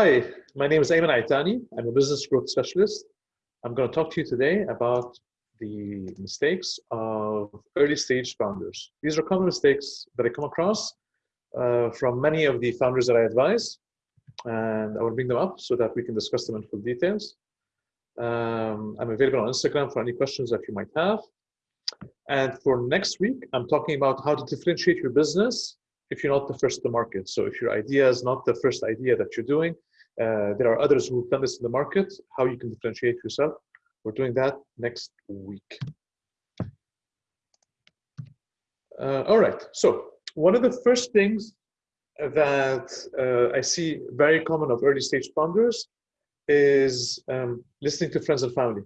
Hi, my name is Ayman Aitani. I'm a business growth specialist. I'm going to talk to you today about the mistakes of early stage founders. These are common mistakes that I come across uh, from many of the founders that I advise, and I will bring them up so that we can discuss them in full details. Um, I'm available on Instagram for any questions that you might have. And for next week, I'm talking about how to differentiate your business if you're not the first to market. So if your idea is not the first idea that you're doing, uh, there are others who've done this in the market, how you can differentiate yourself. We're doing that next week. Uh, all right, so one of the first things that uh, I see very common of early stage founders is um, listening to friends and family.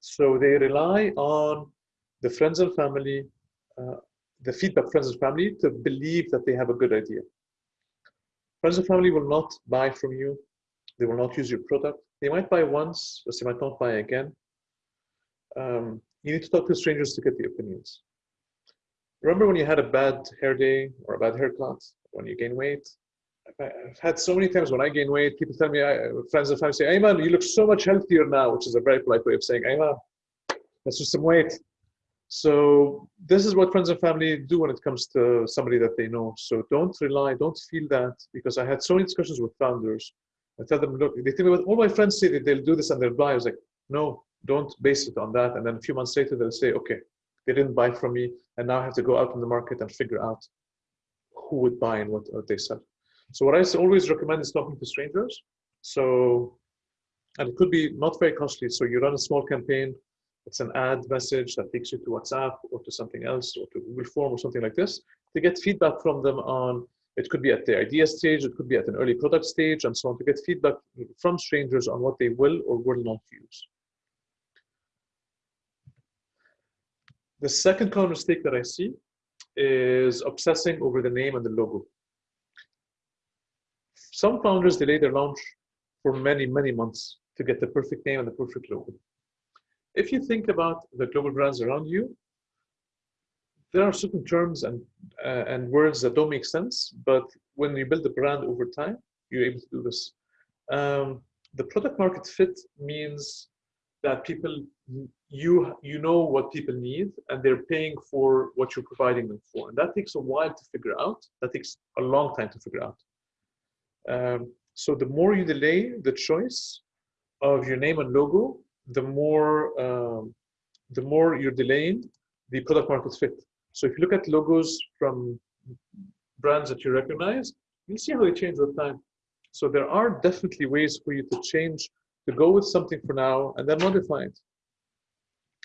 So they rely on the friends and family uh, the feedback friends and family to believe that they have a good idea. Friends and family will not buy from you. They will not use your product. They might buy once, but they might not buy again. Um, you need to talk to strangers to get the opinions. Remember when you had a bad hair day or a bad haircut, when you gain weight? I've had so many times when I gain weight, people tell me, friends and family say, Ayman, you look so much healthier now, which is a very polite way of saying, Ayman, let's lose some weight. So this is what friends and family do when it comes to somebody that they know. So don't rely, don't feel that because I had so many discussions with founders. I tell them, look, they tell me, all my friends say that they'll do this and they'll buy. I was like, no, don't base it on that. And then a few months later, they'll say, okay, they didn't buy from me. And now I have to go out in the market and figure out who would buy and what they sell. So what I always recommend is talking to strangers. So, and it could be not very costly. So you run a small campaign it's an ad message that takes you to WhatsApp or to something else or to Google Form or something like this to get feedback from them on, it could be at the idea stage, it could be at an early product stage and so on to get feedback from strangers on what they will or will not use. The second common mistake that I see is obsessing over the name and the logo. Some founders delay their launch for many, many months to get the perfect name and the perfect logo if you think about the global brands around you, there are certain terms and uh, and words that don't make sense, but when you build a brand over time, you're able to do this. Um, the product market fit means that people you you know what people need and they're paying for what you're providing them for, and that takes a while to figure out. That takes a long time to figure out. Um, so the more you delay the choice of your name and logo, the more um, the more you're delaying the product market fit. So if you look at logos from brands that you recognize, you'll see how they change with time. So there are definitely ways for you to change, to go with something for now and then modify it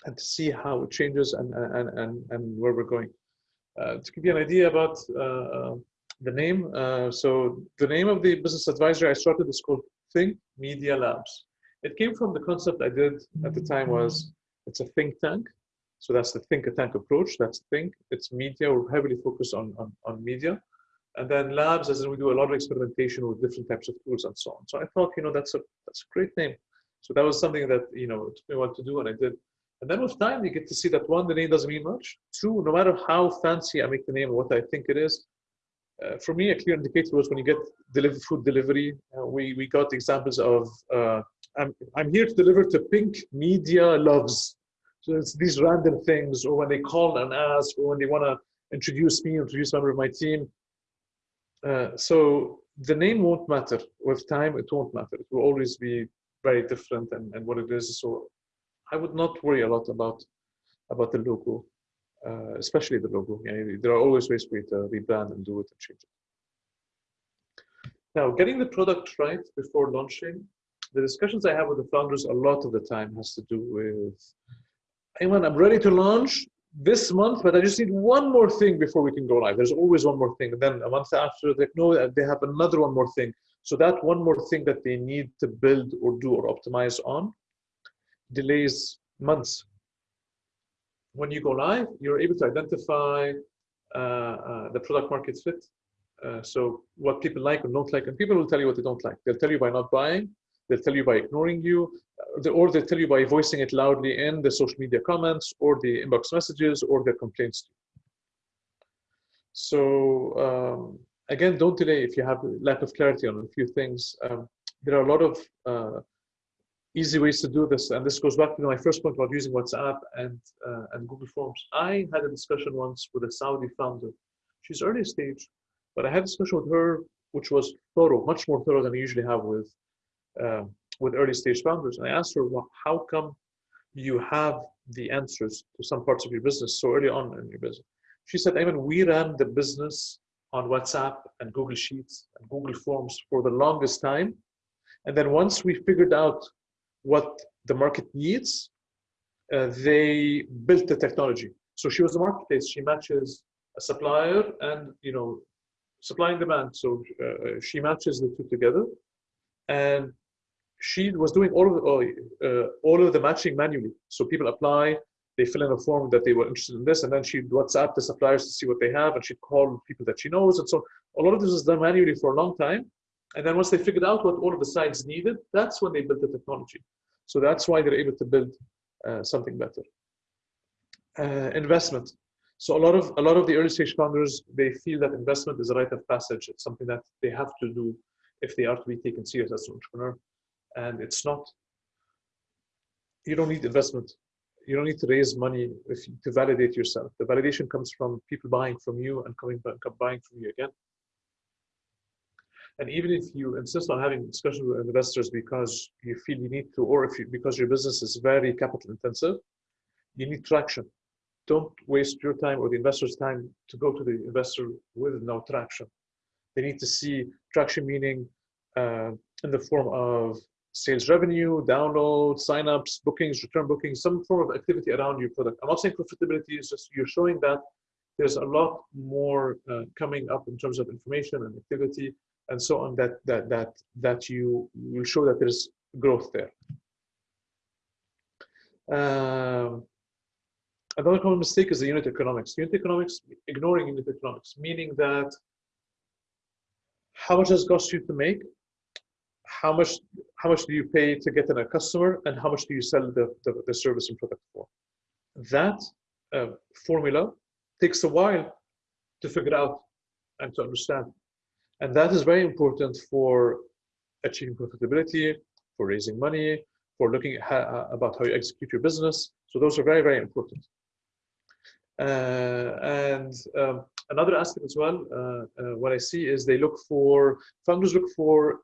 and to see how it changes and, and, and, and where we're going. Uh, to give you an idea about uh, the name, uh, so the name of the business advisor I started is called Think Media Labs. It came from the concept I did at the time was it's a think tank. So that's the think tank approach. That's think. It's media. We're heavily focused on, on, on media. And then labs, as in we do a lot of experimentation with different types of tools and so on. So I thought, you know, that's a that's a great name. So that was something that, you know, it took me a while to do and I did. And then with time, you get to see that one, the name doesn't mean much. Two, no matter how fancy I make the name and what I think it is, uh, for me, a clear indicator was when you get deliver food delivery. Uh, we we got examples of uh, I'm, I'm here to deliver to Pink Media Loves. So it's these random things, or when they call and ask, or when they want to introduce me, introduce a member of my team. Uh, so the name won't matter. With time, it won't matter. It will always be very different and, and what it is. So I would not worry a lot about about the logo, uh, especially the logo. there are always ways for you to rebrand and do it and change it. Now, getting the product right before launching the discussions I have with the founders a lot of the time has to do with, Ayman, I'm ready to launch this month, but I just need one more thing before we can go live. There's always one more thing. And then a month after, they know they have another one more thing. So that one more thing that they need to build or do or optimize on delays months. When you go live, you're able to identify uh, uh, the product market fit. Uh, so what people like or don't like, and people will tell you what they don't like. They'll tell you by not buying, They'll tell you by ignoring you, uh, or they'll tell you by voicing it loudly in the social media comments or the inbox messages or their complaints. So, um, again, don't delay if you have lack of clarity on a few things. Um, there are a lot of uh, easy ways to do this, and this goes back to my first point about using WhatsApp and uh, and Google Forms. I had a discussion once with a Saudi founder. She's early stage, but I had a discussion with her which was thorough, much more thorough than I usually have with uh, with early stage founders. And I asked her, well, how come you have the answers to some parts of your business so early on in your business? She said, mean, we ran the business on WhatsApp and Google Sheets and Google Forms for the longest time. And then once we figured out what the market needs, uh, they built the technology. So she was the marketplace. She matches a supplier and you know supply and demand. So uh, she matches the two together, and she was doing all of the, uh, all of the matching manually. So people apply, they fill in a form that they were interested in this, and then she'd WhatsApp the suppliers to see what they have, and she'd call people that she knows, and so a lot of this was done manually for a long time. And then once they figured out what all of the sites needed, that's when they built the technology. So that's why they're able to build uh, something better. Uh, investment. So a lot of a lot of the early stage founders they feel that investment is a rite of passage. It's something that they have to do if they are to be taken serious as an entrepreneur, and it's not. You don't need investment. You don't need to raise money if, to validate yourself. The validation comes from people buying from you and coming back, buying from you again. And even if you insist on having discussions with investors because you feel you need to, or if you, because your business is very capital intensive, you need traction don't waste your time or the investor's time to go to the investor with no traction. They need to see traction meaning uh, in the form of sales revenue, downloads, signups, bookings, return bookings, some form of activity around your product. I'm not saying profitability, it's just you're showing that there's a lot more uh, coming up in terms of information and activity and so on that that that that you will show that there's growth there. Um, Another common mistake is the unit economics. Unit economics, ignoring unit economics, meaning that how much does it cost you to make? How much how much do you pay to get in a customer, and how much do you sell the, the, the service and product for? That uh, formula takes a while to figure out and to understand. And that is very important for achieving profitability, for raising money, for looking at how, about how you execute your business. So those are very, very important. Uh, and um, another aspect as well, uh, uh, what I see is they look for, founders look for,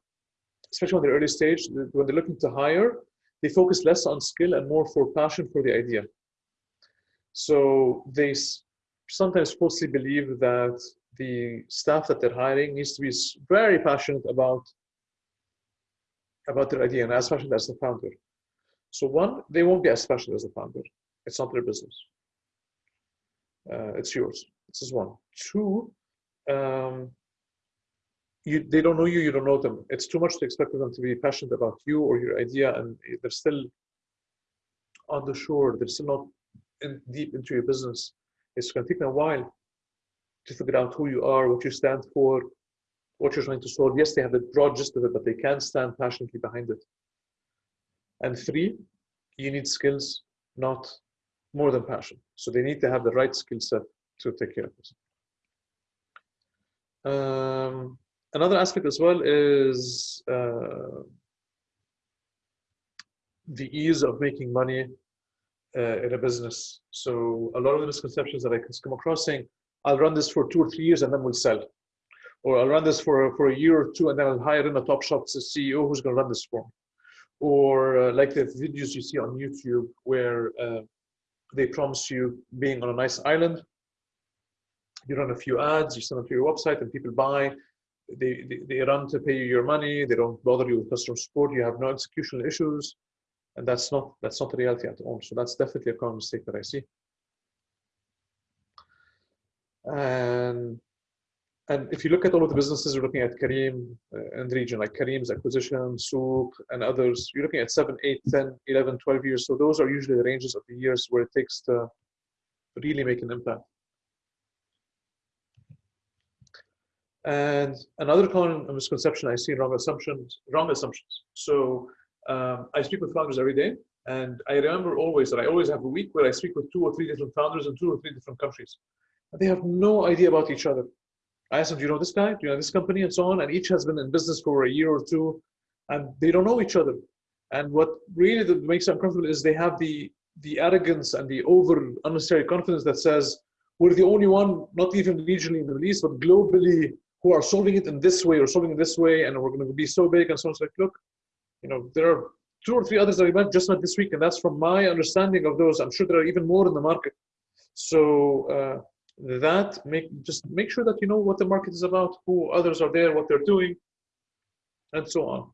especially on the early stage, when they're looking to hire, they focus less on skill and more for passion for the idea. So they sometimes falsely believe that the staff that they're hiring needs to be very passionate about about their idea and as passionate as the founder. So one, they won't be as passionate as the founder. It's not their business uh, it's yours. This is one. Two, um, you, they don't know you, you don't know them. It's too much to expect them to be passionate about you or your idea, and they're still on the shore. They're still not in, deep into your business. It's going to take them a while to figure out who you are, what you stand for, what you're trying to solve. Yes, they have the broad gist of it, but they can't stand passionately behind it. And three, you need skills, not more than passion. So they need to have the right skill set to take care of this. Um, another aspect as well is uh, the ease of making money uh, in a business. So a lot of the misconceptions that I come across saying, I'll run this for two or three years and then we'll sell. Or I'll run this for, for a year or two and then I'll hire in a top shop CEO who's going to run this for me. Or uh, like the videos you see on YouTube where uh, they promise you being on a nice island. You run a few ads, you send them to your website, and people buy. They, they, they run to pay you your money. They don't bother you with customer support. You have no executional issues, and that's not that's not the reality at all. So that's definitely a common mistake that I see. And and if you look at all of the businesses, you're looking at Careem uh, and region, like Careem's acquisition, Souq, and others, you're looking at 7, 8, 10, 11, 12 years. So those are usually the ranges of the years where it takes to really make an impact. And another common misconception I see wrong assumptions, wrong assumptions. So um, I speak with founders every day, and I remember always that I always have a week where I speak with two or three different founders in two or three different countries. And they have no idea about each other I ask them, do you know this guy? Do you know this company? And so on. And each has been in business for a year or two and they don't know each other. And what really makes them uncomfortable is they have the, the arrogance and the over unnecessary confidence that says, we're the only one, not even regionally in the Middle East, but globally, who are solving it in this way or solving it this way, and we're going to be so big and so on. It's like, look, you know, there are two or three others that I met just met this week, and that's from my understanding of those. I'm sure there are even more in the market. So uh, that make just make sure that you know what the market is about, who others are there, what they're doing, and so on.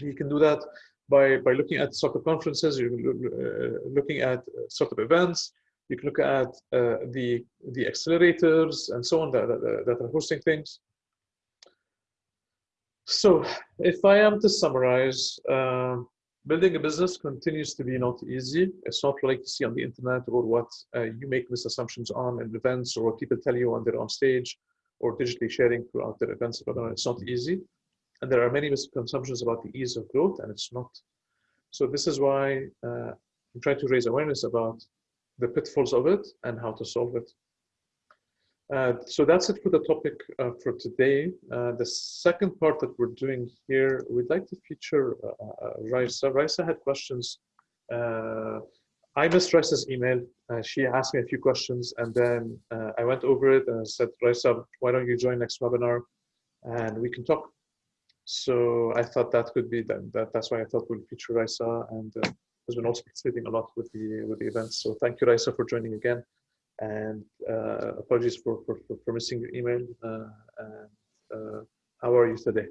You can do that by by looking at startup conferences, you're uh, looking at startup events. You can look at uh, the the accelerators and so on that, that, that are hosting things. So if I am to summarize, uh, building a business continues to be not easy. It's not like you see on the internet or what uh, you make misassumptions on in events or what people tell you when they're on stage or digitally sharing throughout their events. But it's not easy. And there are many misconceptions about the ease of growth and it's not. So this is why uh, I'm trying to raise awareness about the pitfalls of it and how to solve it. Uh, so that's it for the topic uh, for today. Uh, the second part that we're doing here, we'd like to feature uh, uh, Raisa. Raisa had questions. Uh, I missed Raisa's email. she asked me a few questions and then I went over it and I said, Raisa, why don't you join next webinar and we can talk. So I thought that could be that, that that's why I thought we'll feature Raisa and has been also participating a lot with the with the events. So thank you, Raisa, for joining again and uh, apologies for, for, for, missing your email. Uh, and, uh, how are you today?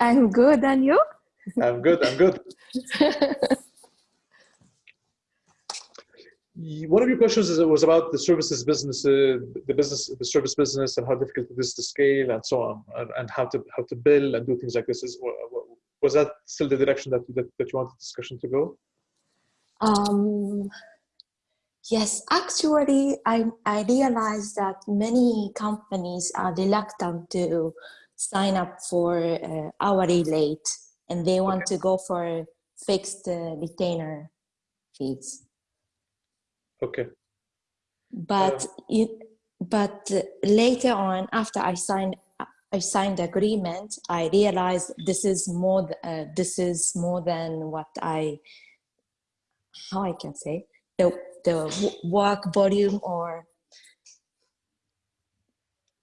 I'm good, and you? I'm good, I'm good. One of your questions is, was about the services business, uh, the business, the service business, and how difficult it is to scale, and so on, and, and how to how to build and do things like this. Is was that still the direction that that, that you wanted the discussion to go? Um, Yes, actually, I, I realized that many companies are reluctant to sign up for uh, hourly rate and they want okay. to go for fixed uh, retainer fees. Okay. But uh, it, but later on, after I signed I signed agreement, I realized this is more uh, this is more than what I how I can say the the work volume or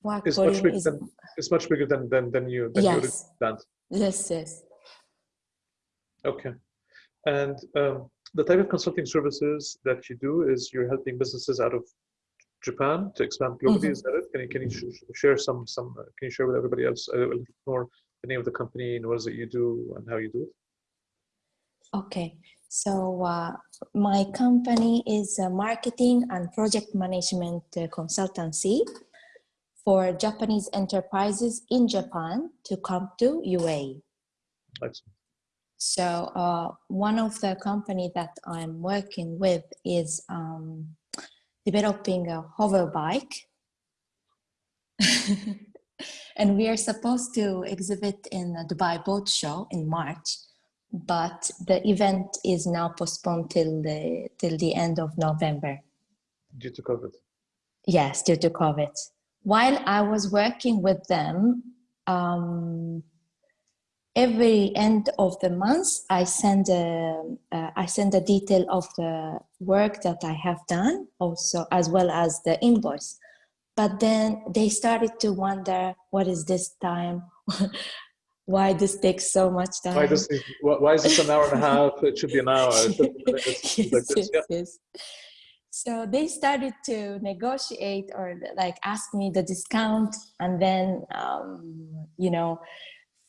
work it's volume much bigger is, than, it's much bigger than than, than you than yes. you. Yes, yes. Okay, and um, the type of consulting services that you do is you're helping businesses out of Japan to expand globally. Mm -hmm. Is that it? Can you can you sh share some some? Uh, can you share with everybody else a little more the name of the company and what is it you do and how you do it? Okay, so uh, my company is a marketing and project management uh, consultancy for Japanese enterprises in Japan to come to UAE. Excellent. So uh, one of the company that I'm working with is um, developing a hover bike. and we are supposed to exhibit in the Dubai Boat Show in March but the event is now postponed till the till the end of November. Due to COVID. Yes, due to COVID. While I was working with them, um, every end of the month, I send a uh, I send a detail of the work that I have done, also as well as the invoice. But then they started to wonder, what is this time? why this takes so much time. Why, this, why is this an hour and a half? It should be an hour. yes, yes, yes. So they started to negotiate or like ask me the discount. And then, um, you know,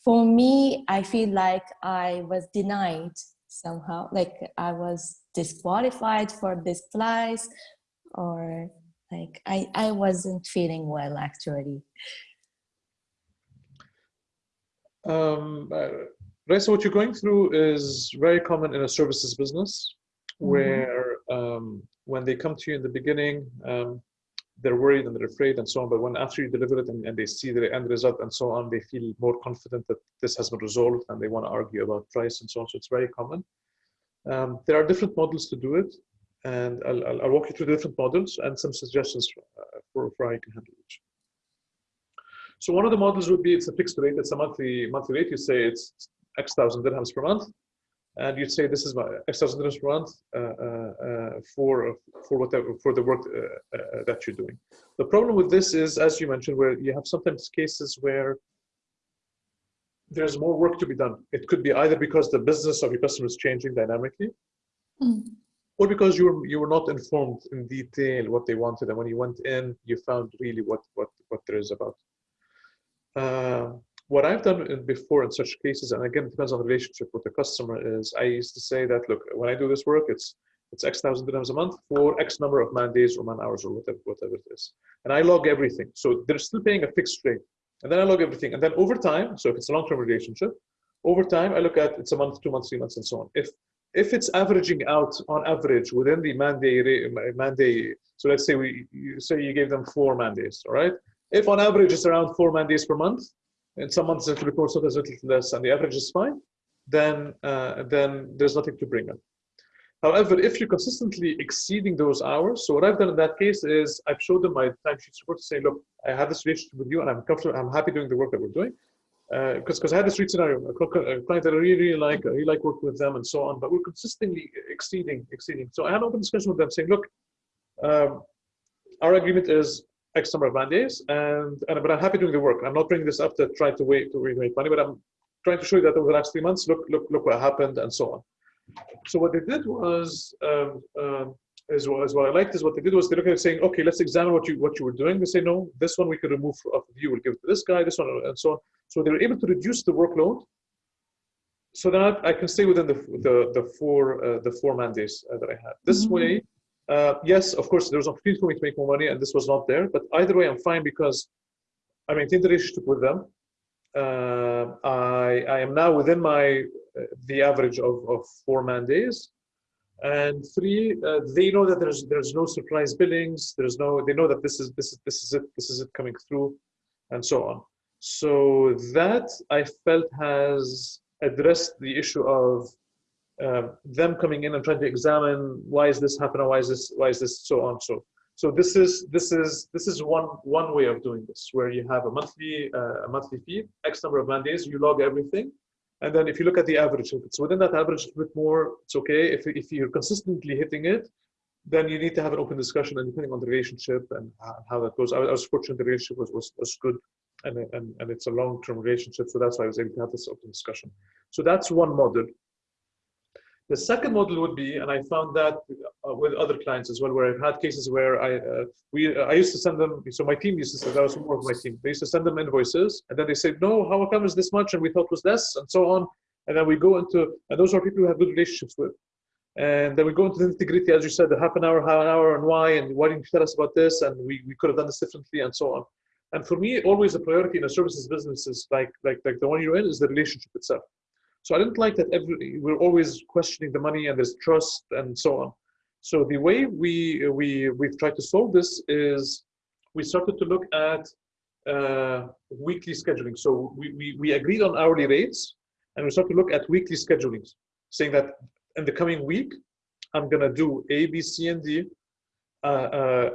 for me, I feel like I was denied somehow, like I was disqualified for this place or like I, I wasn't feeling well actually. Um, uh, so what you're going through is very common in a services business, mm-hmm. where um, when they come to you in the beginning, um, they're worried and they're afraid and so on. But when after you deliver it and, and, they see the end result and so on, they feel more confident that this has been resolved and they want to argue about price and so on. So it's very common. Um, there are different models to do it, and I'll, I'll, I'll, walk you through the different models and some suggestions for, uh, for, for how you can handle each. So one of the models would be it's a fixed rate, it's a monthly monthly rate. You say it's X thousand dirhams per month, and you'd say this is my X thousand dirhams per month uh, uh, uh, for for whatever for the work uh, uh, that you're doing. The problem with this is, as you mentioned, where you have sometimes cases where there's more work to be done. It could be either because the business of your customer is changing dynamically, Mm. or because you were you were not informed in detail what they wanted, and when you went in, you found really what what what there is about. Uh, what I've done before in such cases, and again, it depends on the relationship with the customer, is I used to say that look, when I do this work, it's it's X thousand dirhams a month for X number of man days or man hours or whatever whatever it is, and I log everything. So they're still paying a fixed rate, and then I log everything, and then over time, so if it's a long term relationship, over time I look at it's a month, two months, three months, and so on. If if it's averaging out on average within the man day man day, so let's say we you say you gave them four man days, all right? If on average it's around four man days per month, and some months it's a little more, sometimes a little less, and the average is fine, then uh, then there's nothing to bring up. However, if you're consistently exceeding those hours, so what I've done in that case is I've showed them my timesheet report to say, look, I have this relationship with you, and I'm comfortable, I'm happy doing the work that we're doing because because I had this street scenario, a client that I really, really like, I really like working with them and so on, but we're consistently exceeding, exceeding. So I had an open discussion with them saying, look, um, our agreement is X number of man days, and, and but I'm happy doing the work. I'm not bringing this up to try to wait to make money, but I'm trying to show you that over the last three months, look, look, look what happened and so on. So what they did was, um, um, is, what- is what I liked is what they did was they looked at saying, okay, let's examine what you what you were doing. They say, no, this one we could remove off of you, we'll give it to this guy, this one, and so on. So they were able to reduce the workload so that I can stay within the the, the four uh, the four man days uh, that I had. This Mhm. way, uh, yes, of course, there was a opportunity for me to make more money, and this was not there. But either way, I'm fine because I maintained the relationship with them. Uh, I I am now within my uh, the average of, of four man days, and three uh, they know that there's there's no surprise billings. There's no they know that this is this is this is it this is it coming through, and so on. So that I felt has addressed the issue of um, them coming in and trying to examine why is this happening, why is this, why is this, so on. So, so this is this is this is one one way of doing this, where you have a monthly uh, a monthly fee, X number of man days, you log everything, and then if you look at the average, if it's within that average, a bit more, it's okay. If if you're consistently hitting it, then you need to have an open discussion, and depending on the relationship and how how that goes. I, I was fortunate the relationship was was, was good and, and, and it's a long-term relationship. So that's why I was able to have this open discussion. So that's one model. The second model would be, and I found that uh, with other clients as well, where I've had cases where I uh, we I used to send them. So my team used to say that was more of my team. They used to send them invoices, and then they say, "No, how come is this much?" And we thought was less, and so on. And then we go into, and those are people we have good relationships with. And then we go into the nitty-gritty, as you said, the half an hour, half an hour, and why, and why didn't you tell us about this? And we, we could have done this differently, and so on. And for me, always a priority in a services business is like like like the one you're in is the relationship itself. So I didn't like that every we're always questioning the money and there's trust and so on. So the way we we we've tried to solve this is we started to look at uh, weekly scheduling. So we, we we agreed on hourly rates and we started to look at weekly schedulings, saying that in the coming week I'm gonna do A, B, C, and D. Uh, uh,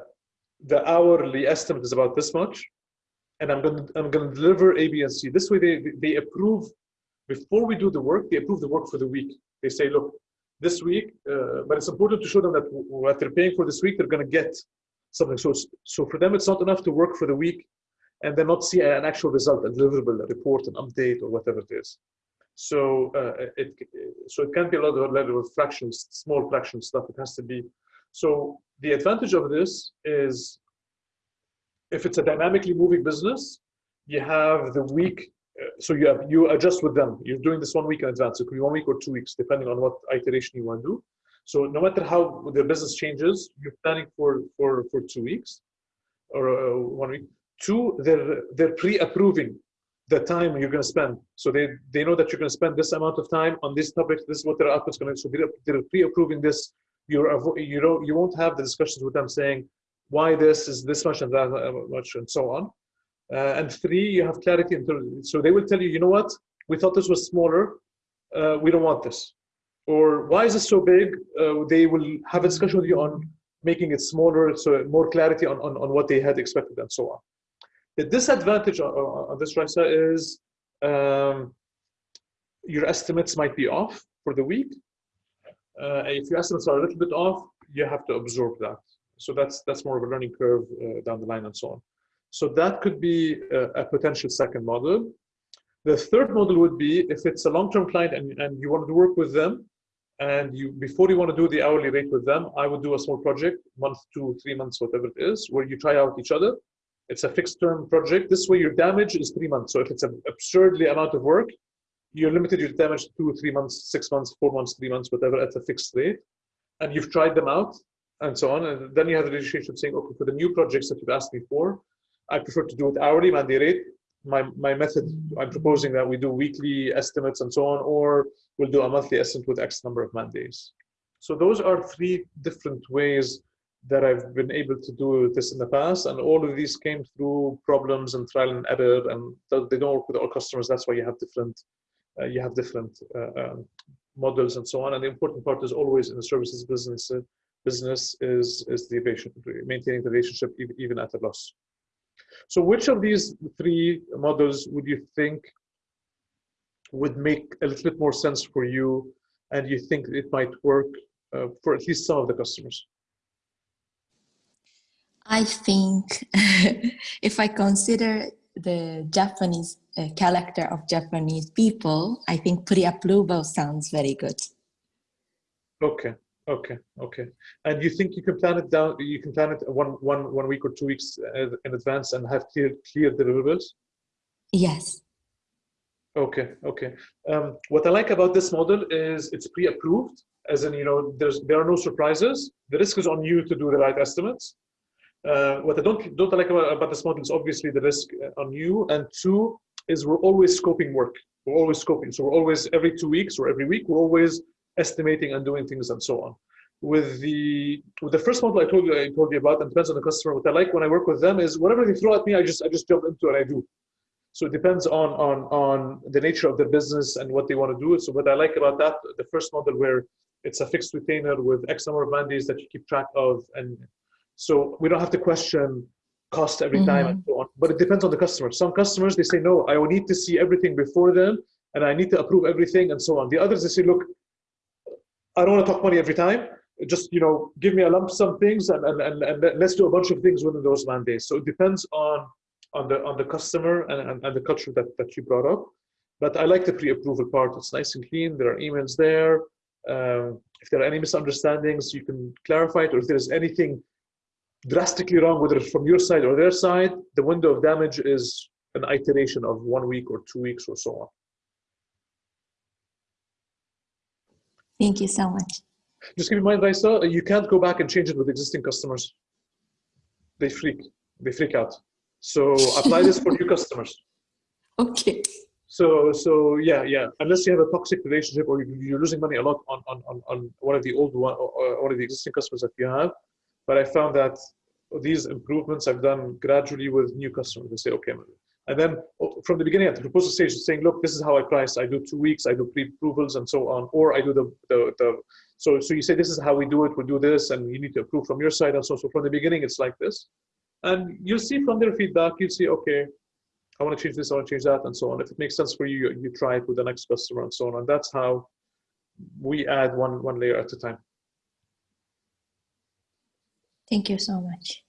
the hourly estimate is about this much and I'm gonna I'm gonna deliver A, B, and C. This way, they they approve before we do the work. They approve the work for the week. They say, look, this week, uh, but it's important to show them that what they're paying for this week, they're gonna get something. So so for them, it's not enough to work for the week and then not see an actual result, a deliverable, a report, an update, or whatever it is. So uh, it so it can't be a lot of level of fractions, small fraction stuff. It has to be. So the advantage of this is if it's a dynamically moving business, you have the week. Uh, So you have you adjust with them. You're doing this one week in advance. It could be one week or two weeks, depending on what iteration you want to do. So no matter how the business changes, you're planning for for for two weeks or uh, one week. Two, they're they're pre-approving the time you're going to spend. So they they know that you're going to spend this amount of time on this topic. This is what their output's going to. So they're, pre-approving this. You're you know you won't have the discussions with them saying why this is this much and that much and so on. Uh, and three, you have clarity. In terms, so they will tell you, you know what? We thought this was smaller. Uh, we don't want this. Or why is this so big? Uh, they will have a discussion with you on making it smaller, so more clarity on, on, on what they had expected and so on. The disadvantage on, on this, Raisa, is um, your estimates might be off for the week. Uh, if your estimates are a little bit off, you have to absorb that. So that's that's more of a learning curve uh, down the line and so on. So that could be a, a, potential second model. The third model would be if it's a long-term client and, and you want to work with them, and you before you want to do the hourly rate with them, I would do a small project, month, two, three months, whatever it is, where you try out each other. It's a fixed term project. This way your damage is three months. So if it's an absurdly amount of work, you're limited your damage to two, three months, six months, four months, three months, whatever, at a fixed rate. And you've tried them out and so on. And then you have the relationship saying, okay, for the new projects that you've asked me for, I prefer to do it hourly, Monday rate. My, my method, I'm proposing that we do weekly estimates and so on, or we'll do a monthly estimate with X number of man days. So those are three different ways that I've been able to do this in the past. And all of these came through problems and trial and error, and they don't work with all customers. That's why you have different, uh, you have different uh, um, models and so on. And the important part is always in the services business, uh, business is, is the maintaining the relationship even at a loss. So which of these three models would you think would make a little bit more sense for you and you think it might work uh, for at least some of the customers? I think if I consider the Japanese uh, character of Japanese people, I think pre-approval sounds very good. Okay, okay, okay. And you think you can plan it down? You can plan it one, one, one week or two weeks uh, in advance and have clear, clear deliverables? Yes. Okay, okay. Um, what I like about this model is it's pre-approved, as in, you know, there's there are no surprises. The risk is on you to do the right estimates. Uh, what I don't don't like about, about this model is obviously the risk uh, on you, and two is we're always scoping work. We're always scoping, so we're always every two weeks or every week we're always estimating and doing things and so on. With the with the first model I told you I told you about, and depends on the customer. What I like when I work with them is whatever they throw at me, I just I just jump into it. And I do. So it depends on on on the nature of their business and what they want to do. So what I like about that, the first model where it's a fixed retainer with X number of man days that you keep track of and so we don't have to question cost every time mm-hmm. and so on. But it depends on the customer. Some customers they say no, I will need to see everything before then, and I need to approve everything and so on. The others they say, look, I don't want to talk money every time. Just you know, give me a lump sum things and, and, and, and let's do a bunch of things within those man days. So it depends on on the on the customer and, and, and the culture that, that you brought up. But I like the pre-approval part. It's nice and clean. There are emails there. Um, if there are any misunderstandings, you can clarify it. Or if there's anything drastically wrong, whether it's from your side or their side, the window of damage is an iteration of one week or two weeks or so on. Thank you so much. Just keep in mind, Raisa, you can't go back and change it with existing customers. They freak, they freak out. So apply this for new customers. Okay. So, so yeah, yeah. Unless you have a toxic relationship or you're losing money a lot on on on, on one of the old one or one of the existing customers that you have, but I found that these improvements I've done gradually with new customers. They say, okay, and then oh, from the beginning at the proposal stage, saying, look, this is how I price. I do two weeks, I do pre-approvals and so on, or I do the, the, the, so, so you say, this is how we do it, We'll do this, and you need to approve from your side and so, so from the beginning, it's like this. And you'll see from their feedback, you'll see, okay, I want to change this, I want to change that, and so on. If it makes sense for you, you, you try it with the next customer and so on. And that's how we add one, one layer at a time. Thank you so much.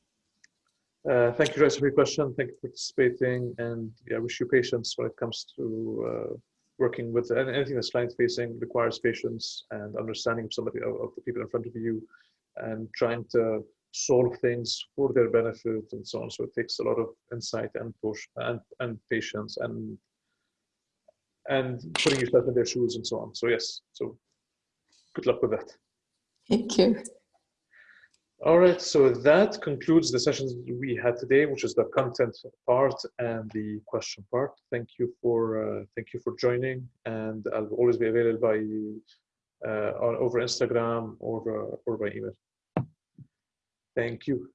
Uh, thank you, Joyce, for your question. Thank you for participating, and yeah, I wish you patience when it comes to uh, working with anything that's client-facing requires patience and understanding of somebody of, of, the people in front of you, and trying to solve things for their benefit and so on. So it takes a lot of insight and push and and patience and and putting yourself in their shoes and so on. So yes, so good luck with that. Thank you. All right, so that concludes the sessions we had today, which is the content part and the question part. Thank you for uh, thank you for joining, and I'll always be available by uh, on over Instagram or uh, or by email. Thank you.